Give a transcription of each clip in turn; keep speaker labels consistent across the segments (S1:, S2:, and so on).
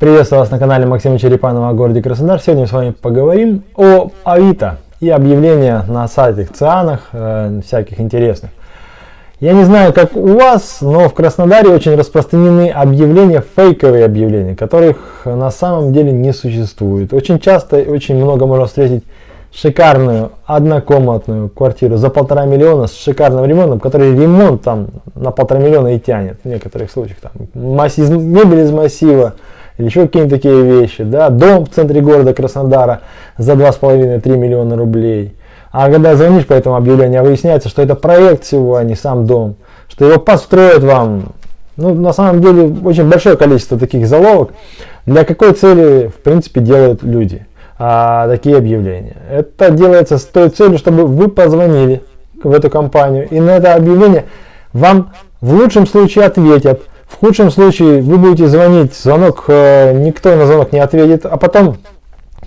S1: Приветствую вас на канале Максима Черепанова о городе Краснодар. Сегодня мы с вами поговорим о Авито и объявления на сайтах, цианах, э, всяких интересных. Я не знаю, как у вас, но в Краснодаре очень распространены объявления, фейковые объявления, которых на самом деле не существует. Очень часто и очень много можно встретить шикарную однокомнатную квартиру за полтора миллиона с шикарным ремонтом, который ремонт там на полтора миллиона и тянет в некоторых случаях. Там, масс, мебель из массива, или еще какие-нибудь такие вещи, да, дом в центре города Краснодара за 2,5-3 миллиона рублей. А когда звонишь по этому объявлению, выясняется, что это проект всего, а не сам дом, что его построят вам. Ну, на самом деле, очень большое количество таких заловок. Для какой цели, в принципе, делают люди а, такие объявления? Это делается с той целью, чтобы вы позвонили в эту компанию, и на это объявление вам в лучшем случае ответят, в худшем случае вы будете звонить, звонок, э, никто на звонок не ответит, а потом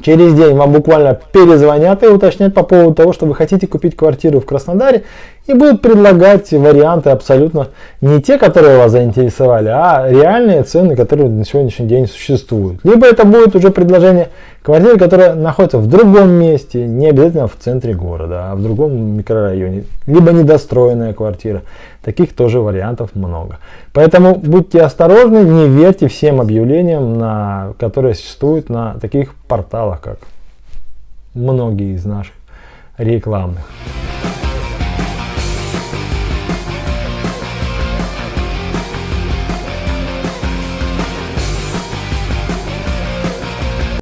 S1: через день вам буквально перезвонят и уточнят по поводу того, что вы хотите купить квартиру в Краснодаре и будут предлагать варианты абсолютно не те, которые вас заинтересовали, а реальные цены, которые на сегодняшний день существуют. Либо это будет уже предложение квартиры, которая находится в другом месте, не обязательно в центре города, а в другом микрорайоне, либо недостроенная квартира. Таких тоже вариантов много. Поэтому будьте осторожны, не верьте всем объявлениям, на, которые существуют на таких порталах, как многие из наших рекламных.